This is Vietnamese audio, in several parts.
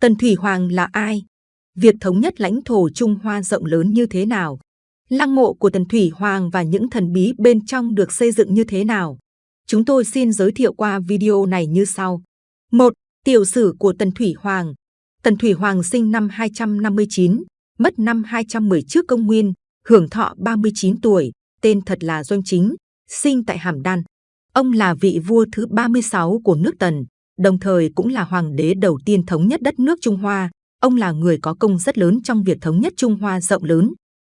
Tần Thủy Hoàng là ai? Việc thống nhất lãnh thổ Trung Hoa rộng lớn như thế nào? Lăng mộ của Tần Thủy Hoàng và những thần bí bên trong được xây dựng như thế nào? Chúng tôi xin giới thiệu qua video này như sau. 1. Tiểu sử của Tần Thủy Hoàng Tần Thủy Hoàng sinh năm 259, mất năm 210 trước công nguyên, hưởng thọ 39 tuổi, tên thật là Doanh Chính, sinh tại Hàm Đan. Ông là vị vua thứ 36 của nước Tần, đồng thời cũng là hoàng đế đầu tiên thống nhất đất nước Trung Hoa. Ông là người có công rất lớn trong việc thống nhất Trung Hoa rộng lớn.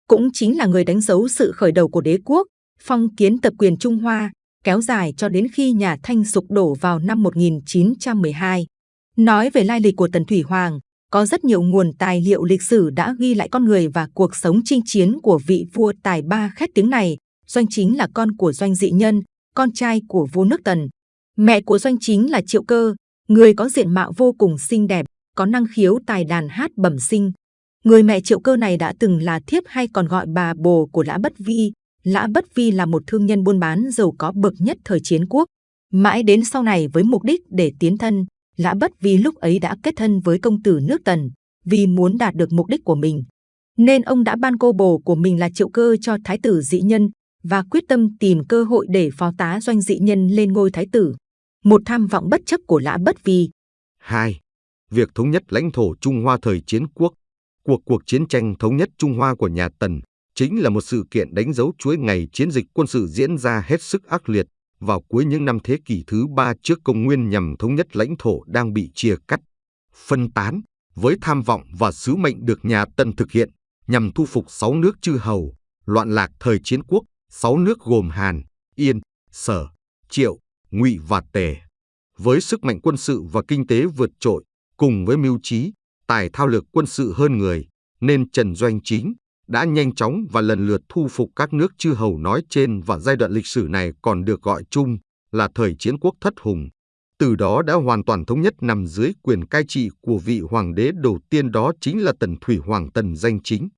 Cũng chính là người đánh dấu sự khởi đầu của đế quốc, phong kiến tập quyền Trung Hoa, kéo dài cho đến khi nhà Thanh sụp đổ vào năm 1912. Nói về lai lịch của Tần Thủy Hoàng, có rất nhiều nguồn tài liệu lịch sử đã ghi lại con người và cuộc sống chinh chiến của vị vua tài ba khét tiếng này. Doanh chính là con của Doanh dị nhân, con trai của vua nước Tần. Mẹ của Doanh chính là Triệu Cơ, người có diện mạo vô cùng xinh đẹp, có năng khiếu tài đàn hát bẩm sinh. Người mẹ Triệu Cơ này đã từng là thiếp hay còn gọi bà bồ của Lã Bất Vi. Lã Bất Vi là một thương nhân buôn bán giàu có bậc nhất thời chiến quốc. Mãi đến sau này với mục đích để tiến thân, Lã Bất Vi lúc ấy đã kết thân với công tử nước Tần vì muốn đạt được mục đích của mình. Nên ông đã ban cô bồ của mình là Triệu Cơ cho Thái tử dị nhân và quyết tâm tìm cơ hội để phó tá doanh dị nhân lên ngôi Thái tử. Một tham vọng bất chấp của Lã Bất Vi. 2. Việc thống nhất lãnh thổ Trung Hoa thời chiến quốc Cuộc cuộc chiến tranh thống nhất Trung Hoa của nhà Tần chính là một sự kiện đánh dấu chuỗi ngày chiến dịch quân sự diễn ra hết sức ác liệt vào cuối những năm thế kỷ thứ ba trước công nguyên nhằm thống nhất lãnh thổ đang bị chia cắt, phân tán, với tham vọng và sứ mệnh được nhà tần thực hiện nhằm thu phục sáu nước chư hầu, loạn lạc thời chiến quốc, sáu nước gồm Hàn, Yên, Sở, Triệu, Ngụy và Tề. Với sức mạnh quân sự và kinh tế vượt trội, cùng với mưu trí, tài thao lược quân sự hơn người, nên Trần Doanh Chính, đã nhanh chóng và lần lượt thu phục các nước chư hầu nói trên và giai đoạn lịch sử này còn được gọi chung là thời chiến quốc thất hùng. Từ đó đã hoàn toàn thống nhất nằm dưới quyền cai trị của vị hoàng đế đầu tiên đó chính là Tần Thủy Hoàng Tần danh chính.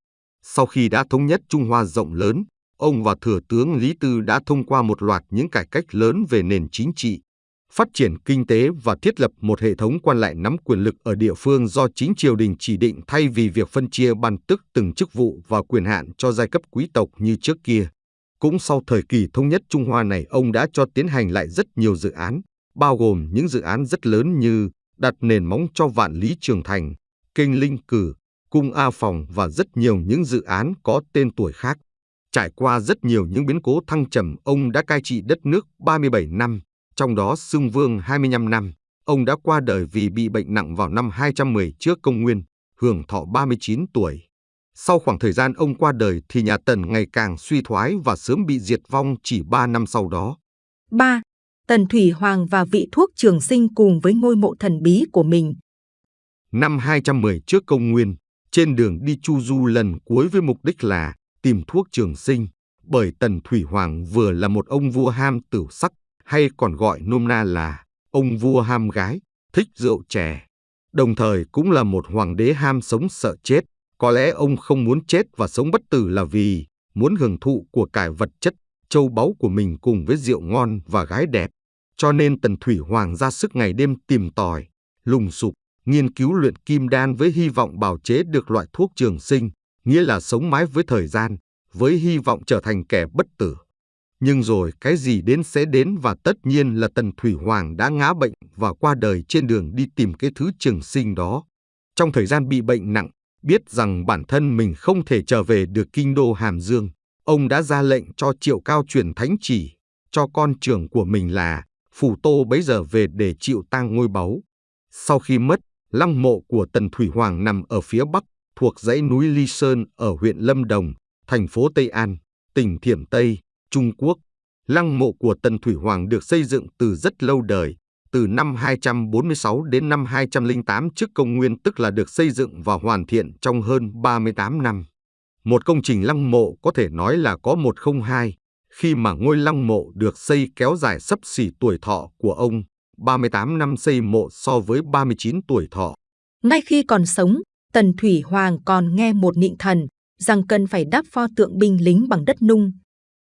Sau khi đã thống nhất Trung Hoa rộng lớn, ông và thừa tướng Lý Tư đã thông qua một loạt những cải cách lớn về nền chính trị, phát triển kinh tế và thiết lập một hệ thống quan lại nắm quyền lực ở địa phương do chính triều đình chỉ định thay vì việc phân chia ban tức từng chức vụ và quyền hạn cho giai cấp quý tộc như trước kia. Cũng sau thời kỳ thống nhất Trung Hoa này, ông đã cho tiến hành lại rất nhiều dự án, bao gồm những dự án rất lớn như đặt nền móng cho vạn lý trường thành, kênh linh cử, cung A Phòng và rất nhiều những dự án có tên tuổi khác. Trải qua rất nhiều những biến cố thăng trầm, ông đã cai trị đất nước 37 năm, trong đó xưng vương 25 năm. Ông đã qua đời vì bị bệnh nặng vào năm 210 trước công nguyên, hưởng thọ 39 tuổi. Sau khoảng thời gian ông qua đời thì nhà Tần ngày càng suy thoái và sớm bị diệt vong chỉ 3 năm sau đó. 3. Tần Thủy Hoàng và vị thuốc trường sinh cùng với ngôi mộ thần bí của mình. Năm 210 trước công nguyên, trên đường đi Chu Du lần cuối với mục đích là tìm thuốc trường sinh, bởi Tần Thủy Hoàng vừa là một ông vua ham tử sắc, hay còn gọi nôm na là ông vua ham gái, thích rượu chè. Đồng thời cũng là một hoàng đế ham sống sợ chết. Có lẽ ông không muốn chết và sống bất tử là vì muốn hưởng thụ của cải vật chất, châu báu của mình cùng với rượu ngon và gái đẹp. Cho nên Tần Thủy Hoàng ra sức ngày đêm tìm tòi, lùng sục, nghiên cứu luyện kim đan với hy vọng bào chế được loại thuốc trường sinh, nghĩa là sống mãi với thời gian, với hy vọng trở thành kẻ bất tử. Nhưng rồi cái gì đến sẽ đến và tất nhiên là Tần Thủy Hoàng đã ngã bệnh và qua đời trên đường đi tìm cái thứ trường sinh đó. Trong thời gian bị bệnh nặng, biết rằng bản thân mình không thể trở về được kinh đô Hàm Dương, ông đã ra lệnh cho Triệu Cao truyền thánh chỉ, cho con trưởng của mình là Phủ Tô bấy giờ về để chịu tang ngôi báu. Sau khi mất, lăng mộ của Tần Thủy Hoàng nằm ở phía bắc, thuộc dãy núi Ly Sơn ở huyện Lâm Đồng, thành phố Tây An, tỉnh Thiểm Tây, Trung Quốc. Lăng mộ của Tần Thủy Hoàng được xây dựng từ rất lâu đời, từ năm 246 đến năm 208 trước công nguyên tức là được xây dựng và hoàn thiện trong hơn 38 năm. Một công trình lăng mộ có thể nói là có 102, khi mà ngôi lăng mộ được xây kéo dài sấp xỉ tuổi thọ của ông, 38 năm xây mộ so với 39 tuổi thọ. Ngay khi còn sống, Tần Thủy Hoàng còn nghe một nịnh thần rằng cần phải đắp pho tượng binh lính bằng đất nung,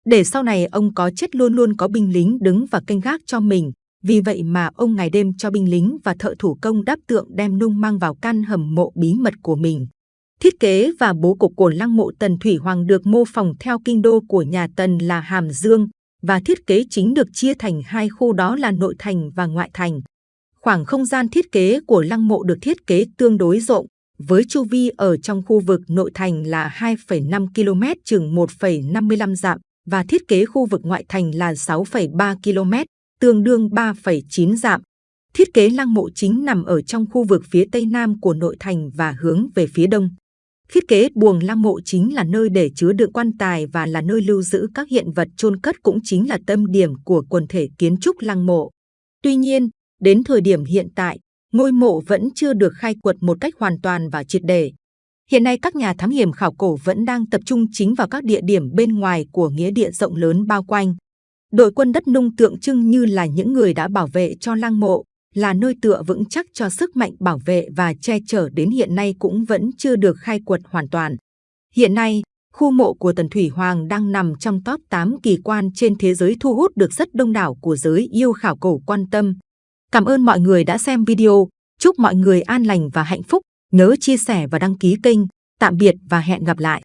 để sau này ông có chết luôn luôn có binh lính đứng và canh gác cho mình Vì vậy mà ông ngày đêm cho binh lính và thợ thủ công đắp tượng đem nung mang vào căn hầm mộ bí mật của mình. Thiết kế và bố cục của lăng mộ Tần Thủy Hoàng được mô phỏng theo kinh đô của nhà Tần là Hàm Dương và thiết kế chính được chia thành hai khu đó là nội thành và ngoại thành. Khoảng không gian thiết kế của lăng mộ được thiết kế tương đối rộng, với chu vi ở trong khu vực nội thành là 2,5 km chừng 1,55 dặm và thiết kế khu vực ngoại thành là 6,3 km, tương đương 3,9 dặm. Thiết kế lăng mộ chính nằm ở trong khu vực phía tây nam của nội thành và hướng về phía đông. Thiết kế buồng lăng mộ chính là nơi để chứa đựng quan tài và là nơi lưu giữ các hiện vật chôn cất cũng chính là tâm điểm của quần thể kiến trúc lăng mộ. Tuy nhiên, đến thời điểm hiện tại, ngôi mộ vẫn chưa được khai quật một cách hoàn toàn và triệt để. Hiện nay các nhà thám hiểm khảo cổ vẫn đang tập trung chính vào các địa điểm bên ngoài của nghĩa địa rộng lớn bao quanh. Đội quân đất nung tượng trưng như là những người đã bảo vệ cho lăng mộ, là nơi tựa vững chắc cho sức mạnh bảo vệ và che chở đến hiện nay cũng vẫn chưa được khai quật hoàn toàn. Hiện nay, khu mộ của Tần Thủy Hoàng đang nằm trong top 8 kỳ quan trên thế giới thu hút được rất đông đảo của giới yêu khảo cổ quan tâm. Cảm ơn mọi người đã xem video. Chúc mọi người an lành và hạnh phúc. Nhớ chia sẻ và đăng ký kênh. Tạm biệt và hẹn gặp lại.